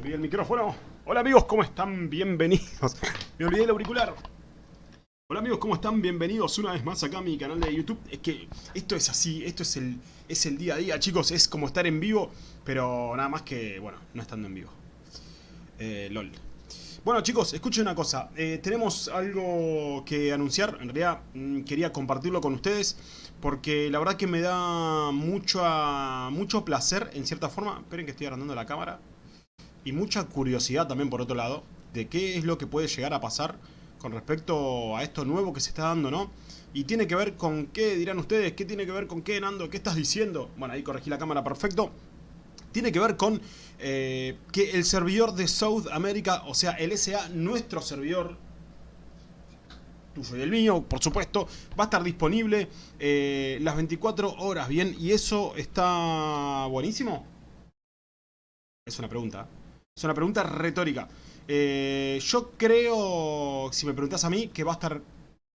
Me olvidé el micrófono. Hola amigos, ¿cómo están? Bienvenidos. Me olvidé el auricular. Hola amigos, ¿cómo están? Bienvenidos una vez más acá a mi canal de YouTube. Es que esto es así, esto es el, es el día a día, chicos. Es como estar en vivo, pero nada más que, bueno, no estando en vivo. Eh, LOL. Bueno chicos, escuchen una cosa, eh, tenemos algo que anunciar, en realidad mm, quería compartirlo con ustedes porque la verdad que me da mucho, mucho placer en cierta forma, esperen que estoy agrandando la cámara, y mucha curiosidad también por otro lado, de qué es lo que puede llegar a pasar con respecto a esto nuevo que se está dando, ¿no? Y tiene que ver con qué, dirán ustedes, ¿qué tiene que ver con qué, Nando? ¿Qué estás diciendo? Bueno, ahí corregí la cámara, perfecto tiene que ver con eh, que el servidor de South America, o sea, el SA, nuestro servidor, tuyo y el mío, por supuesto, va a estar disponible eh, las 24 horas, ¿bien? ¿Y eso está buenísimo? Es una pregunta. Es una pregunta retórica. Eh, yo creo, si me preguntas a mí, que va a estar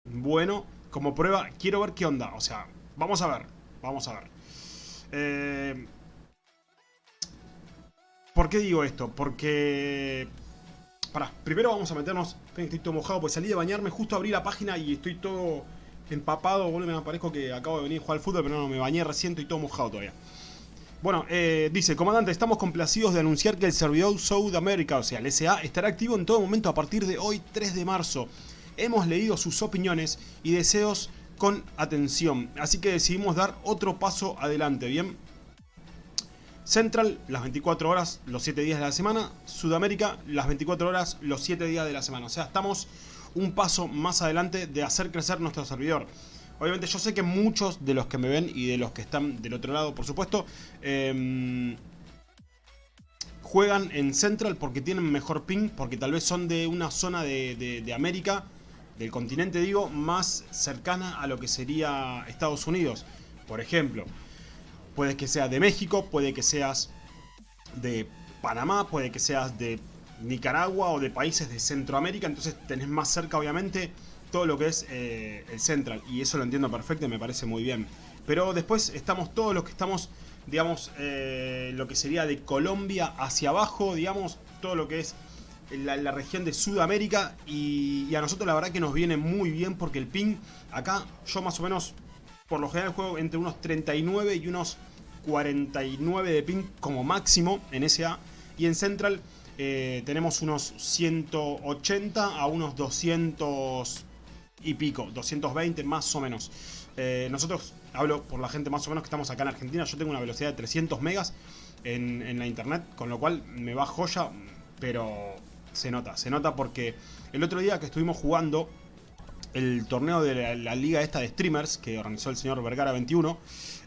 bueno como prueba. Quiero ver qué onda. O sea, vamos a ver. Vamos a ver. Eh, ¿Por qué digo esto? Porque... Pará, primero vamos a meternos... Estoy todo mojado porque salí de bañarme, justo abrí la página y estoy todo empapado. Boludo, me parezco que acabo de venir a jugar al fútbol, pero no, me bañé recién, estoy todo mojado todavía. Bueno, eh, dice, comandante, estamos complacidos de anunciar que el servidor South America, o sea, el SA, estará activo en todo momento a partir de hoy, 3 de marzo. Hemos leído sus opiniones y deseos con atención, así que decidimos dar otro paso adelante, ¿bien? Central, las 24 horas, los 7 días de la semana. Sudamérica, las 24 horas, los 7 días de la semana. O sea, estamos un paso más adelante de hacer crecer nuestro servidor. Obviamente yo sé que muchos de los que me ven y de los que están del otro lado, por supuesto, em, juegan en Central porque tienen mejor ping, porque tal vez son de una zona de, de América, del continente digo, más cercana a lo que sería Estados Unidos. Por ejemplo, Puede que seas de México, puede que seas de Panamá, puede que seas de Nicaragua o de países de Centroamérica, entonces tenés más cerca obviamente todo lo que es eh, el Central y eso lo entiendo perfecto y me parece muy bien. Pero después estamos todos los que estamos, digamos, eh, lo que sería de Colombia hacia abajo, digamos, todo lo que es la, región de Sudamérica y, a nosotros la verdad que nos viene muy bien porque el ping acá yo más o menos por lo general juego entre unos 39 y unos 49 de ping como máximo en SA. Y en Central eh, tenemos unos 180 a unos 200 y pico, 220 más o menos. Eh, nosotros, hablo por la gente más o menos que estamos acá en Argentina, yo tengo una velocidad de 300 megas en, en la internet, con lo cual me va joya, pero se nota, se nota porque el otro día que estuvimos jugando el torneo de la, liga esta de streamers que organizó el señor Vergara 21.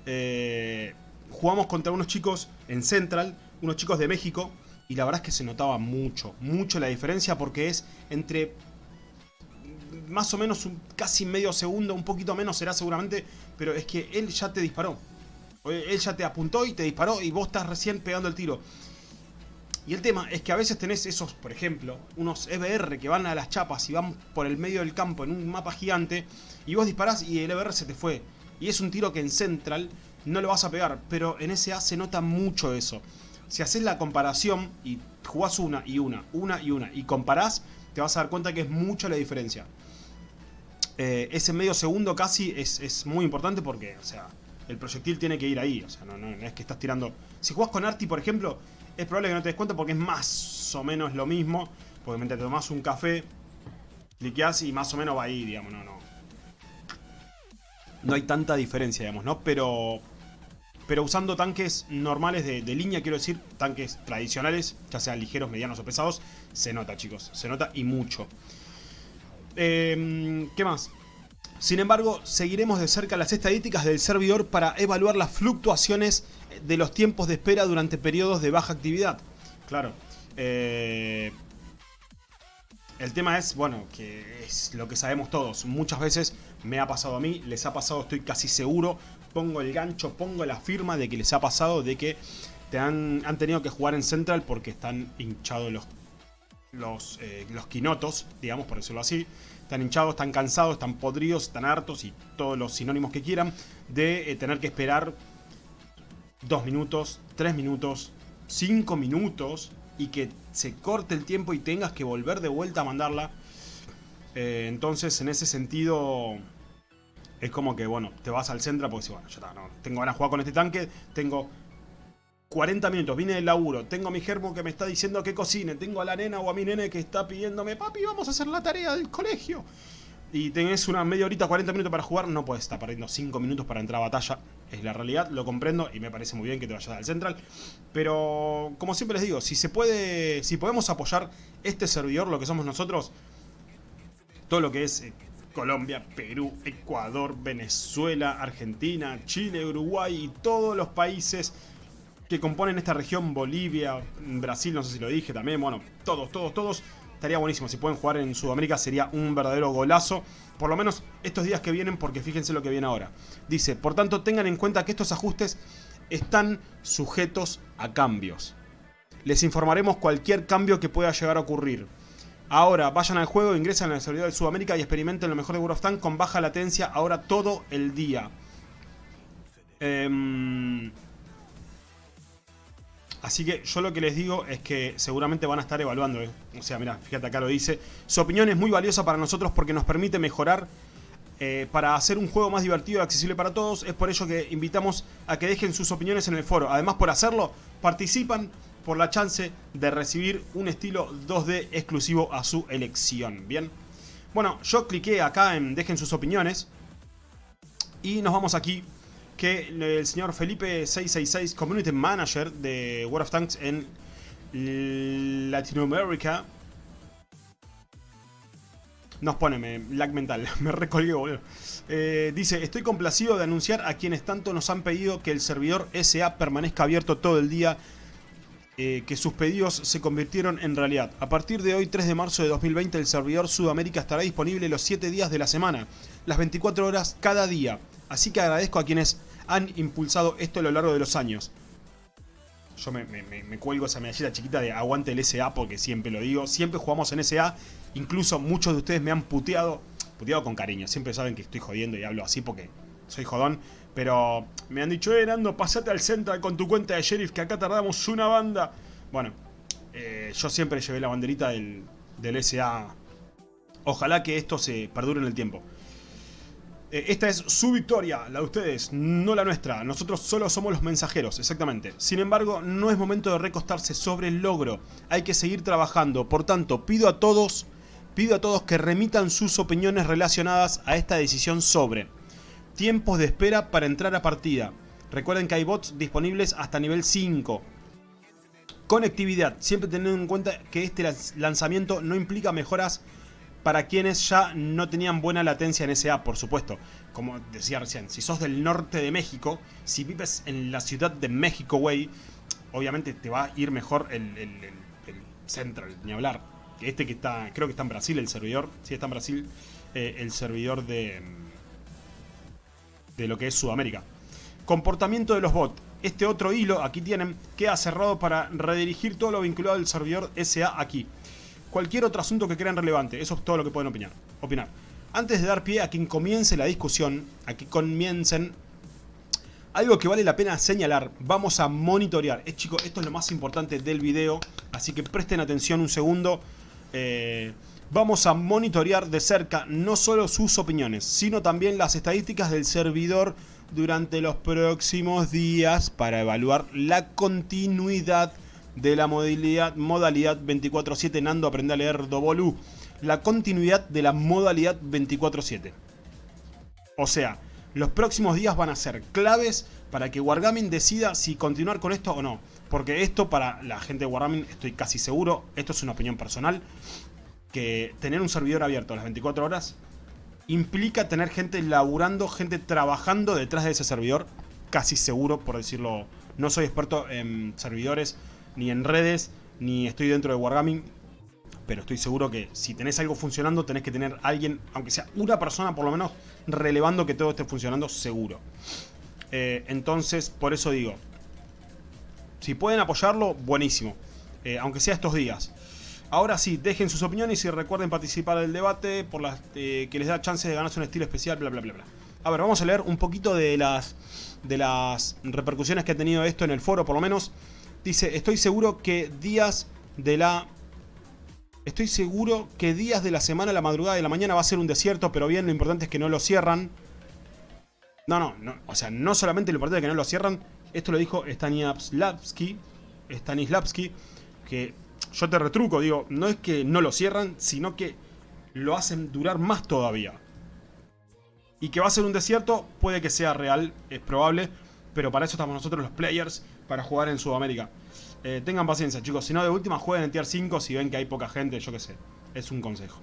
Eh, jugamos contra unos chicos en Central, unos chicos de México, y la verdad es que se notaba mucho, mucho la diferencia porque es entre más o menos un, casi medio segundo, un poquito menos será seguramente, pero es que él ya te disparó. Él ya te apuntó y te disparó y vos estás recién pegando el tiro. Y el tema es que a veces tenés esos, por ejemplo, unos EBR que van a las chapas y van por el medio del campo en un mapa gigante y vos disparás y el EBR se te fue. Y es un tiro que en Central no lo vas a pegar, pero en SA se nota mucho eso. Si haces la comparación y jugás una y una, una y una y comparás, te vas a dar cuenta que es mucha la diferencia. Eh, ese medio segundo casi es, es, muy importante porque, o sea, el proyectil tiene que ir ahí. O sea, no, no, es que estás tirando... Si jugás con Arti, por ejemplo, es probable que no te des cuenta porque es más o menos lo mismo. Porque mientras te tomas un café, cliqueas y más o menos va ahí, digamos, no, no. No hay tanta diferencia, digamos, ¿no? Pero pero usando tanques normales de, línea, quiero decir, tanques tradicionales, ya sean ligeros, medianos o pesados, se nota, chicos, se nota y mucho. Em, ¿Qué más? Sin embargo, seguiremos de cerca las estadísticas del servidor para evaluar las fluctuaciones de los tiempos de espera durante periodos de baja actividad. Claro. Eh, el tema es, bueno, que es lo que sabemos todos. Muchas veces me ha pasado a mí, les ha pasado, estoy casi seguro. Pongo el gancho, pongo la firma de que les ha pasado, de que te han, tenido que jugar en Central porque están hinchados los, los, eh, los quinotos, digamos, por decirlo así. Están hinchados, están cansados, están podridos, están hartos y todos los sinónimos que quieran de eh, tener que esperar 2 minutos, 3 minutos, 5 minutos y que se corte el tiempo y tengas que volver de vuelta a mandarla. Eh, entonces, en ese sentido, es como que, bueno, te vas al centro porque bueno, ya está, no, tengo ganas de jugar con este tanque, tengo 40 minutos, vine del laburo, tengo a mi germo que me está diciendo que cocine, tengo a la nena o a mi nene que está pidiéndome, papi, vamos a hacer la tarea del colegio. Y tenés una media horita, 40 minutos para jugar, no puedes estar perdiendo 5 minutos para entrar a batalla. Es la realidad, lo comprendo y me parece muy bien que te vayas al central. Pero, como siempre les digo, si se puede, si podemos apoyar este servidor, lo que somos nosotros, todo lo que es eh, Colombia, Perú, Ecuador, Venezuela, Argentina, Chile, Uruguay y todos los países que componen esta región, Bolivia, Brasil, no sé si lo dije también, bueno, todos, todos, todos, estaría buenísimo. Si pueden jugar en Sudamérica sería un verdadero golazo, por lo menos estos días que vienen, porque fíjense lo que viene ahora. Dice, por tanto, tengan en cuenta que estos ajustes están sujetos a cambios. Les informaremos cualquier cambio que pueda llegar a ocurrir. Ahora, vayan al juego, ingresen al servidor de Sudamérica y experimenten lo mejor de World of Tanks con baja latencia ahora todo el día. Eh... Así que yo lo que les digo es que seguramente van a estar evaluando. ¿eh? O sea, mira, fíjate acá lo dice. Su opinión es muy valiosa para nosotros porque nos permite mejorar eh, para hacer un juego más divertido y accesible para todos. Es por ello que invitamos a que dejen sus opiniones en el foro. Además, por hacerlo, participan por la chance de recibir un estilo 2D exclusivo a su elección. Bien. Bueno, yo cliqué acá en dejen sus opiniones. Y nos vamos aquí que el señor Felipe666, Community Manager de World of Tanks en Latinoamérica, nos pone, me, lag mental, me recolgué, boludo. Eh, dice, estoy complacido de anunciar a quienes tanto nos han pedido que el servidor SA permanezca abierto todo el día, eh, que sus pedidos se convirtieron en realidad. A partir de hoy, 3 de marzo de 2020, el servidor Sudamérica estará disponible los 7 días de la semana, las 24 horas cada día. Así que agradezco a quienes han impulsado esto a lo largo de los años. Yo me, cuelgo esa medallita chiquita de aguante el SA porque siempre lo digo. Siempre jugamos en SA. Incluso muchos de ustedes me han puteado. Puteado con cariño. Siempre saben que estoy jodiendo y hablo así porque soy jodón. Pero me han dicho, eh, Nando, pasate al centro con tu cuenta de sheriff que acá tardamos una banda. Bueno, eh, yo siempre llevé la banderita del, del SA. Ojalá que esto se perdure en el tiempo. Eh, esta es su victoria, la de ustedes, no la nuestra. Nosotros solo somos los mensajeros, exactamente. Sin embargo, no es momento de recostarse sobre el logro. Hay que seguir trabajando. Por tanto, pido a todos, pido a todos que remitan sus opiniones relacionadas a esta decisión sobre tiempos de espera para entrar a partida. Recuerden que hay bots disponibles hasta nivel 5. Conectividad, siempre teniendo en cuenta que este lanzamiento no implica mejoras para quienes ya no tenían buena latencia en SA, por supuesto. Como decía recién, si sos del norte de México, si vives en la ciudad de México, güey, obviamente te va a ir mejor el, Central, ni hablar. Este que está, creo que está en Brasil el servidor, sí está en Brasil, eh, el servidor de, de lo que es Sudamérica. Comportamiento de los bots. Este otro hilo, aquí tienen, queda cerrado para redirigir todo lo vinculado al servidor SA aquí cualquier otro asunto que crean relevante. Eso es todo lo que pueden opinar. opinar. Antes de dar pie a quien comience la discusión, a que comiencen, algo que vale la pena señalar, vamos a monitorear. Es, chicos, esto es lo más importante del video, así que presten atención un segundo. Eh, vamos a monitorear de cerca no solo sus opiniones, sino también las estadísticas del servidor durante los próximos días para evaluar la continuidad de la modalidad, modalidad 24-7 Nando aprende a leer Dobolu. La continuidad de la modalidad 24-7. O sea, los próximos días van a ser claves para que Wargaming decida si continuar con esto o no. Porque esto para la gente de Wargaming estoy casi seguro, esto es una opinión personal, que tener un servidor abierto a las 24 horas implica tener gente laburando, gente trabajando detrás de ese servidor, casi seguro por decirlo. No soy experto en servidores ni en redes, ni estoy dentro de Wargaming. Pero estoy seguro que si tenés algo funcionando, tenés que tener alguien, aunque sea una persona por lo menos, relevando que todo esté funcionando seguro. Eh, entonces, por eso digo, si pueden apoyarlo, buenísimo. Eh, aunque sea estos días. Ahora sí, dejen sus opiniones y recuerden participar del debate por las eh, que les da chance de ganarse un estilo especial, bla, bla, bla, bla. A ver, vamos a leer un poquito de las, de las repercusiones que ha tenido esto en el foro, por lo menos. Dice, estoy seguro que días de la... Estoy seguro que días de la semana, la madrugada de la mañana va a ser un desierto, pero bien, lo importante es que no lo cierran. No, no, no o sea, no solamente lo importante es que no lo cierran, esto lo dijo Stanislavski, Stanislavski, que yo te retruco, digo, no es que no lo cierran, sino que lo hacen durar más todavía. Y que va a ser un desierto, puede que sea real, es probable, pero para eso estamos nosotros los players, para jugar en Sudamérica. Eh, tengan paciencia, chicos, si no de última jueguen en Tier 5 si ven que hay poca gente, yo qué sé. Es un consejo.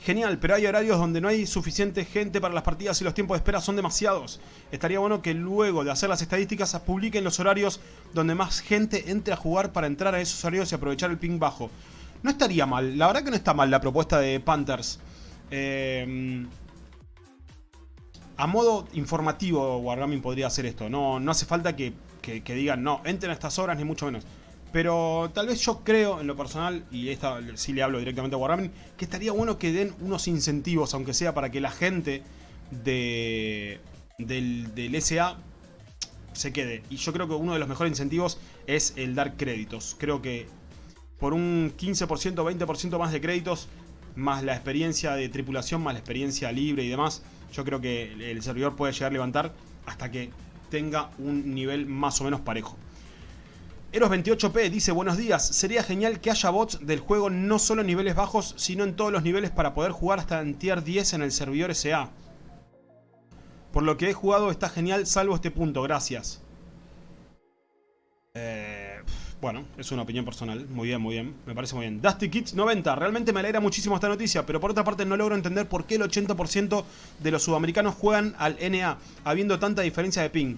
Genial, pero hay horarios donde no hay suficiente gente para las partidas y los tiempos de espera son demasiados. Estaría bueno que luego de hacer las estadísticas publiquen los horarios donde más gente entre a jugar para entrar a esos horarios y aprovechar el ping bajo. No estaría mal, la verdad que no está mal la propuesta de Panthers. Eh, a modo informativo Wargaming podría hacer esto, no, no hace falta que, digan no, entren a estas horas ni mucho menos. Pero tal vez yo creo, en lo personal, y esta sí le hablo directamente a Wargaming, que estaría bueno que den unos incentivos, aunque sea para que la gente de, del, del SA se quede. Y yo creo que uno de los mejores incentivos es el dar créditos. Creo que por un 15%, 20% más de créditos, más la experiencia de tripulación, más la experiencia libre y demás, yo creo que el servidor puede llegar a levantar hasta que tenga un nivel más o menos parejo. Eros28P dice, buenos días, sería genial que haya bots del juego no solo en niveles bajos, sino en todos los niveles para poder jugar hasta en tier 10 en el servidor SA. Por lo que he jugado está genial, salvo este punto, gracias. Eh, bueno, es una opinión personal, muy bien, muy bien, me parece muy bien. Dusty Kids 90, realmente me alegra muchísimo esta noticia, pero por otra parte no logro entender por qué el 80% de los sudamericanos juegan al NA, habiendo tanta diferencia de ping.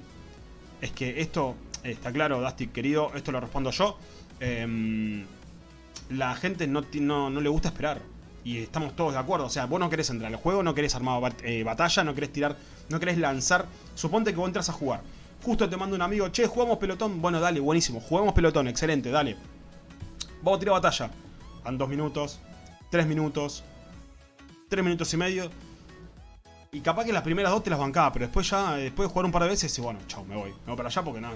Es que esto Está claro, Dusty, querido, esto lo respondo yo. Em, la gente no, le gusta esperar. Y estamos todos de acuerdo. O sea, vos no querés entrar al juego, no querés armar eh, batalla, no querés tirar, no querés lanzar. Suponte que vos entras a jugar. Justo te manda un amigo, che, jugamos pelotón. Bueno, dale, buenísimo. Jugamos pelotón, excelente, dale. Vamos a tirar batalla. Han dos minutos, tres minutos, tres minutos y medio. Y capaz que las primeras dos te las bancaba, pero después ya, después de jugar un par de veces, y bueno, chao, me voy. Me voy para allá porque no,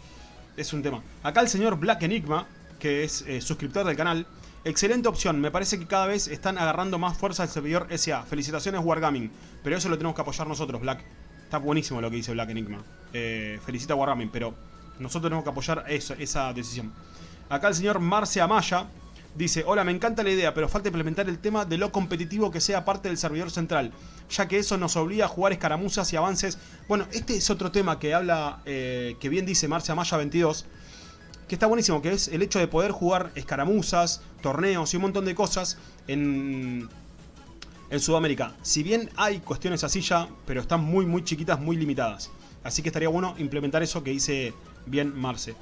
es un tema. Acá el señor Black Enigma, que es eh, suscriptor del canal, excelente opción. Me parece que cada vez están agarrando más fuerza el servidor SA. Felicitaciones Wargaming, pero eso lo tenemos que apoyar nosotros, Black. Está buenísimo lo que dice Black Enigma. Eh, felicita a Wargaming, pero nosotros tenemos que apoyar esa decisión. Acá el señor Marce Amaya Dice, hola, me encanta la idea, pero falta implementar el tema de lo competitivo que sea parte del servidor central, ya que eso nos obliga a jugar escaramuzas y avances. Bueno, este es otro tema que habla, eh, que bien dice Marcia Maya 22, que está buenísimo, que es el hecho de poder jugar escaramuzas, torneos y un montón de cosas en, en Sudamérica. Si bien hay cuestiones así ya, pero están muy muy chiquitas, muy limitadas. Así que estaría bueno implementar eso que dice bien Marce.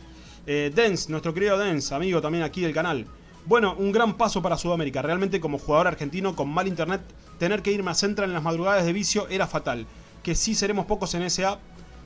Eh, nuestro querido Dens, amigo también aquí del canal. Bueno, un gran paso para Sudamérica. Realmente como jugador argentino con mal internet, tener que irme a Central en las madrugadas de vicio era fatal. Que sí seremos pocos en SA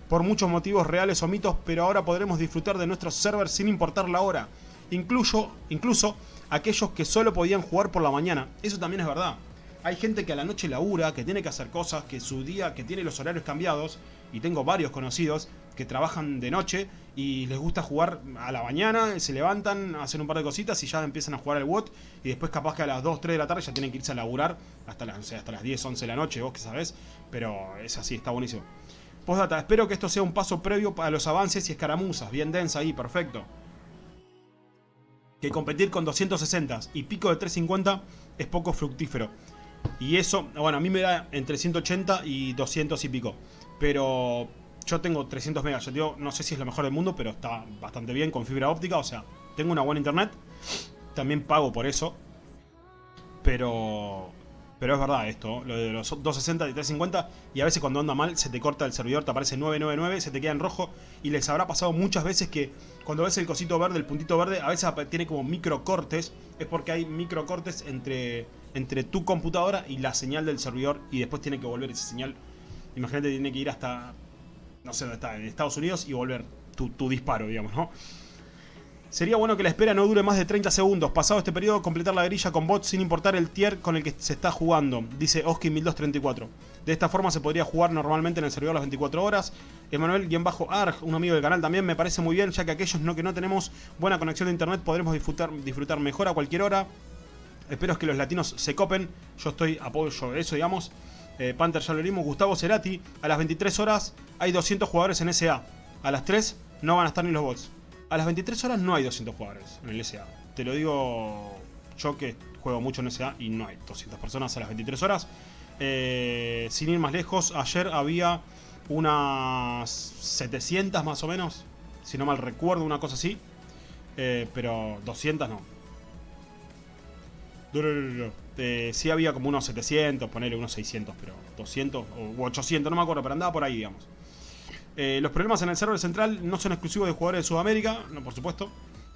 por muchos motivos reales o mitos, pero ahora podremos disfrutar de nuestros servers sin importar la hora. Incluso, incluso aquellos que solo podían jugar por la mañana. Eso también es verdad. Hay gente que a la noche labura, que tiene que hacer cosas, que su día, que tiene los horarios cambiados, y tengo varios conocidos que trabajan de noche y les gusta jugar a la mañana, se levantan, hacen un par de cositas y ya empiezan a jugar al WOT y después capaz que a las 2, 3 de la tarde ya tienen que irse a laburar hasta las, hasta las 10, 11 de la noche, vos que sabés, pero es así, está buenísimo. Postdata, espero que esto sea un paso previo para los avances y escaramuzas, bien densa ahí, perfecto. Que competir con 260 y pico de 350 es poco fructífero. Y eso, bueno, a mí me da entre 180 y 200 y pico. Pero yo tengo 300 megas, yo digo, no sé si es lo mejor del mundo, pero está bastante bien con fibra óptica, o sea, tengo una buena internet. También pago por eso. Pero... Pero es verdad esto, lo de los 260 y 350 y a veces cuando anda mal se te corta el servidor, te aparece 999, se te queda en rojo y les habrá pasado muchas veces que cuando ves el cosito verde, el puntito verde, a veces tiene como micro cortes, es porque hay micro cortes entre, entre tu computadora y la señal del servidor y después tiene que volver esa señal. Imagínate, tiene que ir hasta no sé dónde está, en Estados Unidos y volver tu, disparo, digamos, ¿no? Sería bueno que la espera no dure más de 30 segundos. Pasado este periodo, completar la grilla con bots sin importar el tier con el que se está jugando, dice Oski1234. De esta forma se podría jugar normalmente en el servidor las 24 horas. Emanuel-Arg, un amigo del canal también, me parece muy bien, ya que aquellos no, que no tenemos buena conexión de internet podremos disfrutar, disfrutar mejor a cualquier hora. Espero que los latinos se copen. Yo estoy apoyo eso, digamos. Eh, Panther ya lo vimos. Gustavo Cerati. A las 23 horas hay 200 jugadores en SA. A las 3 no van a estar ni los bots. A las 23 horas no hay 200 jugadores en el SA. Te lo digo yo que juego mucho en SA y no hay 200 personas a las 23 horas. Eh, sin ir más lejos, ayer había unas 700 más o menos. Si no mal recuerdo, una cosa así. Eh, pero 200 no. Eh, sí había como unos 700, ponerle unos 600, pero 200 o 800, no me acuerdo, pero andaba por ahí, digamos. Eh, los problemas en el server central no son exclusivos de jugadores de Sudamérica, no por supuesto.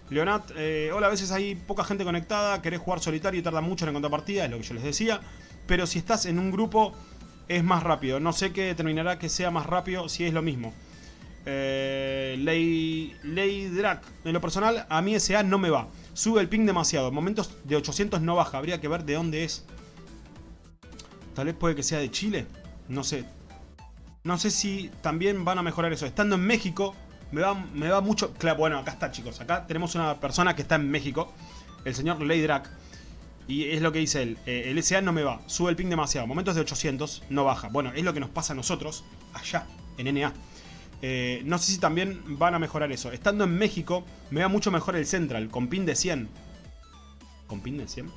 Leonat, eh, hola, a veces hay poca gente conectada, querés jugar solitario y tarda mucho en encontrar partida, es lo que yo les decía. Pero si estás en un grupo es más rápido. No sé qué determinará que sea más rápido si es lo mismo. Eh, Ley, Ley Drac, en lo personal a mí SA no me va. Sube el ping demasiado, en momentos de 800 no baja, habría que ver de dónde es. Tal vez puede que sea de Chile, no sé, no sé si también van a mejorar eso. Estando en México, me va, me va mucho... Claro, bueno, acá está, chicos. Acá tenemos una persona que está en México. El señor Leydrak. Y es lo que dice él. Eh, el SA no me va. Sube el ping demasiado. Momentos de 800 no baja. Bueno, es lo que nos pasa a nosotros allá, en NA. Eh, no sé si también van a mejorar eso. Estando en México, me va mucho mejor el Central. Con ping de 100. ¿Con ping de 100?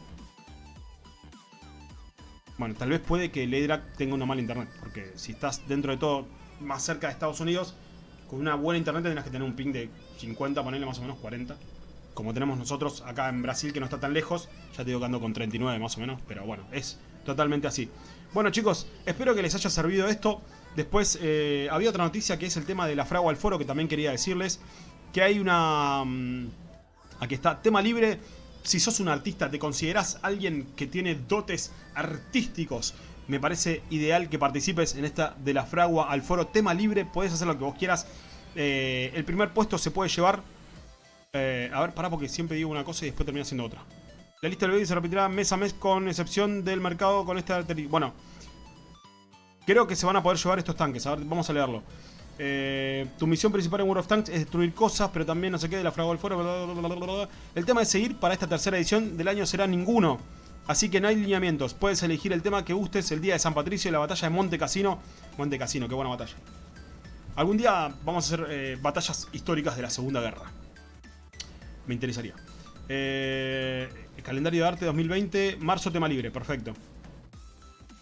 Bueno, tal vez puede que Leydrak tenga una mala internet, porque si estás dentro de todo más cerca de Estados Unidos, con una buena internet tendrás que tener un ping de 50, ponerle más o menos 40. Como tenemos nosotros acá en Brasil, que no está tan lejos. Ya te digo que ando con 39 más o menos, pero bueno, es totalmente así. Bueno chicos, espero que les haya servido esto. Después eh, había otra noticia que es el tema de la fragua al foro, que también quería decirles. Que hay una... Mm, aquí está, tema libre si sos un artista, te considerás alguien que tiene dotes artísticos, me parece ideal que participes en esta de la fragua al foro tema libre, puedes hacer lo que vos quieras. Eh, el primer puesto se puede llevar... Eh, a ver, pará porque siempre digo una cosa y después termina siendo otra. La lista del vídeo se repetirá mes a mes con excepción del mercado con esta... Bueno, creo que se van a poder llevar estos tanques. A ver, vamos a leerlo. Eh, tu misión principal en World of Tanks es destruir cosas, pero también no se quede la fragua del foro. el tema de seguir para esta tercera edición del año será ninguno. Así que no hay lineamientos. Puedes elegir el tema que gustes el día de San Patricio y la batalla de Monte Casino. Monte Casino, qué buena batalla. Algún día vamos a hacer eh, batallas históricas de la Segunda Guerra. Me interesaría. Eh, calendario de arte 2020, marzo tema libre, perfecto.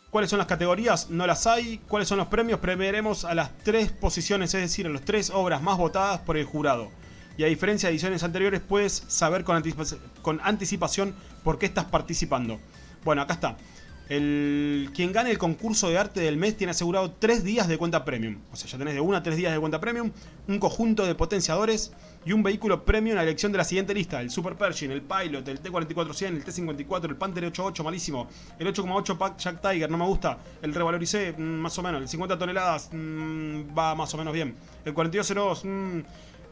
¿Cuáles son las categorías? No las hay. ¿Cuáles son los premios? Premiaremos a las tres posiciones, es decir, a las tres obras más votadas por el jurado. Y a diferencia de ediciones anteriores, puedes saber con, anticipación por qué estás participando. Bueno, acá está. El, quien gane el concurso de arte del mes tiene asegurado 3 días de cuenta premium. O sea, ya tenés de 1 a 3 días de cuenta premium, un conjunto de potenciadores y un vehículo premium en la elección de la siguiente lista. El Super Pershing, el Pilot, el T-4400, el T-54, el Panther 88, malísimo. El 8,8 Pack Jack Tiger, no me gusta. El Revaloricé, mm, más o menos. El 50 toneladas, mm, va más o menos bien. El 4202, mm,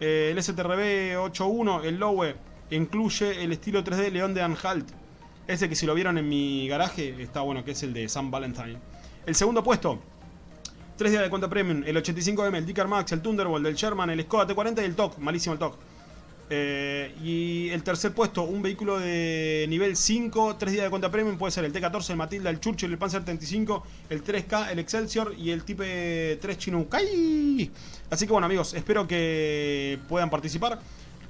eh, el STRB 81, el Lowe, incluye el estilo 3D León de Anhalt ese que si lo vieron en mi garaje está bueno, que es el de Sam Valentine. El segundo puesto. Tres días de cuenta premium. El 85M, el Dicker Max, el Thunderbolt, el Sherman, el Skoda T40 y el TOC. Malísimo el TOC. Eh, y el tercer puesto, un vehículo de nivel 5, tres días de cuenta premium, puede ser el T14, el Matilda, el Churchill, el Panzer 35, el 3K, el Excelsior y el Type 3 Chinook. Así que bueno amigos, espero que puedan participar.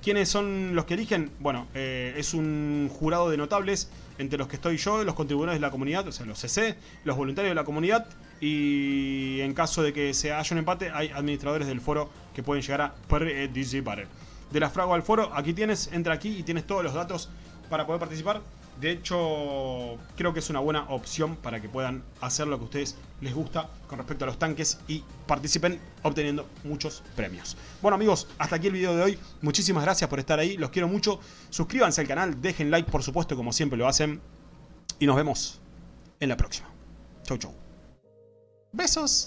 ¿Quiénes son los que eligen? Bueno, eh, es un jurado de notables, entre los que estoy yo, los contribuidores de la comunidad, o sea, los CC, los voluntarios de la comunidad, y en caso de que se haya un empate, hay administradores del foro que pueden llegar a participar. De la frago al foro, aquí tienes, entra aquí y tienes todos los datos para poder participar. De hecho, creo que es una buena opción para que puedan hacer lo que a ustedes les gusta con respecto a los tanques y participen obteniendo muchos premios. Bueno amigos, hasta aquí el video de hoy. Muchísimas gracias por estar ahí, los quiero mucho. Suscríbanse al canal, dejen like por supuesto como siempre lo hacen. Y nos vemos en la próxima. Chau chau. Besos.